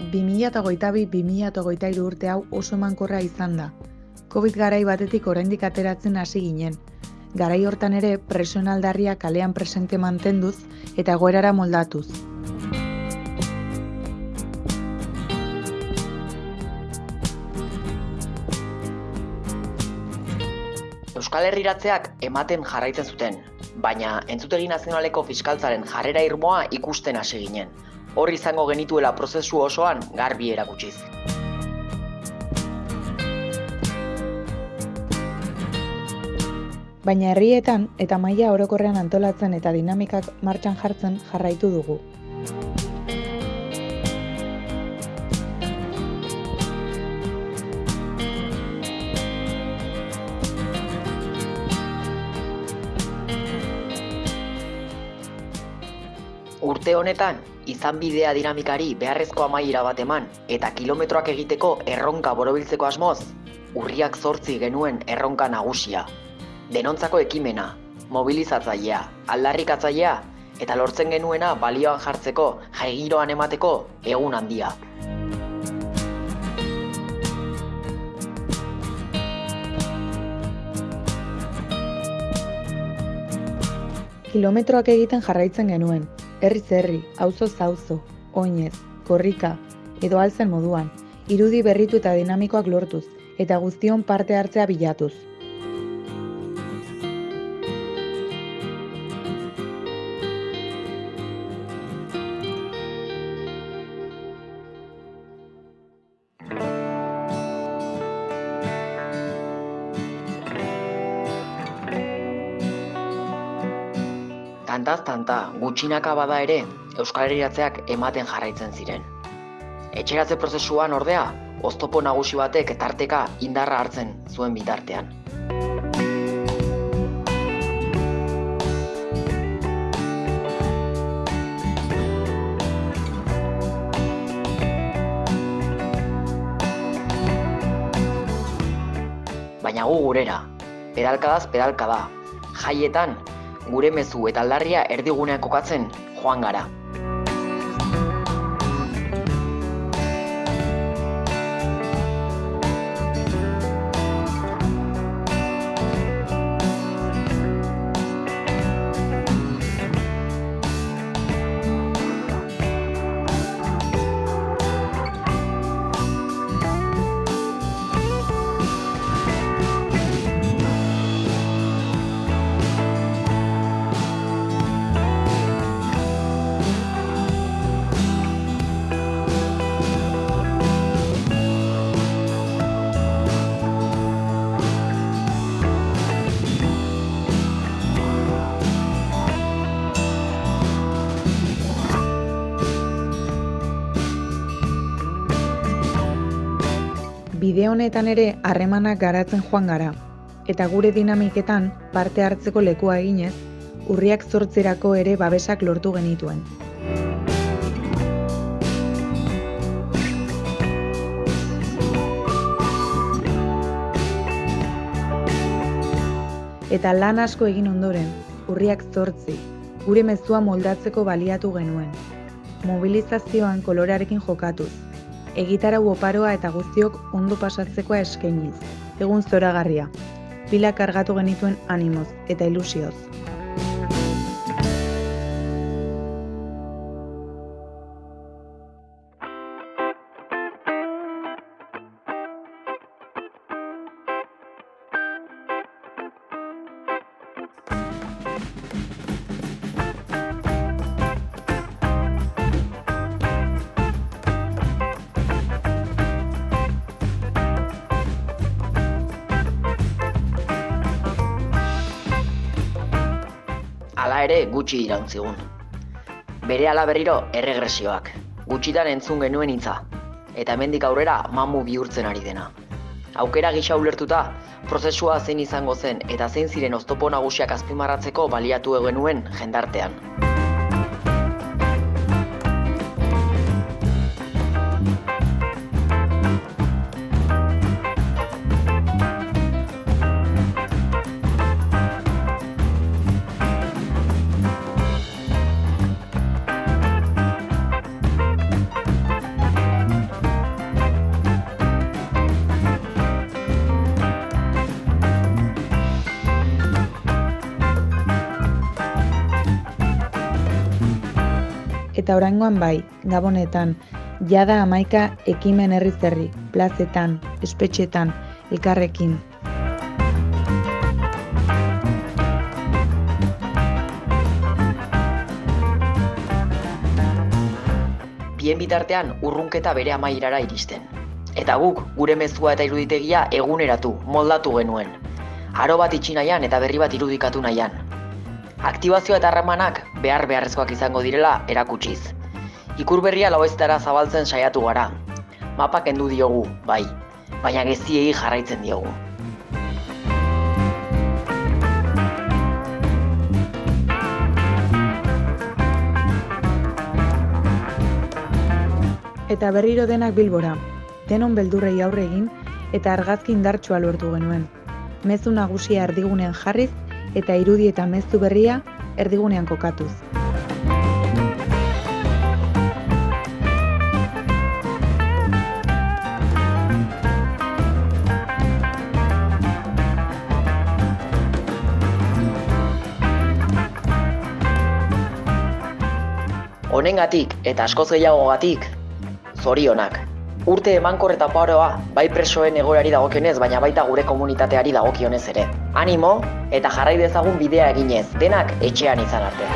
2022-2023 urte hau oso emankorra izan da. Covid garai batetik oraindik ateratzen hasi ginen. Garai hortan ere presoen aldarria kalean presente mantenduz eta egoerara moldatuz. Euskal Herriratzeak ematen jarraitzen zuten, baina entzutegi nazionaleko fiskaltzaren jarrera irmoa ikusten hasi ginen. Hor izango genituela prozesu osoan garbi erakutsiz. Baina herrietan eta maila orokorrean antolatzen eta dinamikak martxan jartzen jarraitu dugu. Urte honetan, izan bidea dinamikari beharrezko amaiera bat eman eta kilometroak egiteko erronka borobiltzeko asmoz, urriak zortzi genuen erronka nagusia. Denontzako ekimena, mobilizatzailea, aldarrikatzailea eta lortzen genuena balioan jartzeko jaigiroan emateko egun handia. Kilometroak egiten jarraitzen genuen, herri, auzo auzo, oinez, korrika, edo alzen moduan, irudi berritu eta dinamikoak lortuz, eta guztion parte hartzea bilatuz. Tantaz tanta, gutxinaka bada ere, Euskal Herriatzeak ematen jarraitzen ziren. Etxeratze prozesuan ordea, oztopo nagusi batek tarteka indarra hartzen zuen bitartean. Baina gu gurera, pedalkadaz pedalkada, jaietan gure mezu eta aldarria erdigunean kokatzen joan gara. Bide honetan ere harremanak garatzen joan gara, eta gure dinamiketan parte hartzeko lekua eginez, urriak zortzerako ere babesak lortu genituen. Eta lan asko egin ondoren, urriak zortzi, gure mezua moldatzeko baliatu genuen. Mobilizazioan kolorearekin jokatuz, egitarau oparoa eta guztiok ondo pasatzekoa eskainiz. Egun zoragarria. Pila kargatu genituen animoz eta ilusioz. Ere gutxi iraun Bere ala berriro erregresioak, gutxitan entzun genuen hitza, eta hemendik aurrera mamu bihurtzen ari dena. Aukera gisa ulertuta, prozesua zein izango zen eta zein ziren oztopo nagusiak azpimarratzeko baliatu genuen jendartean. Eta oraingoan bai, gabonetan, jada amaika ekimen herri zerri, plazetan, espetxetan, elkarrekin. Bien bitartean urrunketa bere amairara iristen. Eta guk, gure mezua eta iruditegia eguneratu, moldatu genuen. Aro bat itxi nahian eta berri bat irudikatu nahian. Aktibazioa eta harremanak behar beharrezkoak izango direla erakutsiz. Ikur berria laueztara zabaltzen saiatu gara. Mapak kendu diogu, bai, baina geziei jarraitzen diogu. Eta berriro denak bilbora, denon beldurrei aurre egin eta argazki indartsua lortu genuen. Mezu nagusia erdigunean jarriz eta irudi eta mezu berria erdigunean kokatuz. Honengatik eta askoz gehiagogatik, zorionak. Urte emankor eta paroa, bai presoen egoerari dagokionez, baina baita gure komunitateari dagokionez ere. Animo eta jarrai dezagun bidea eginez, denak etxean izan arte.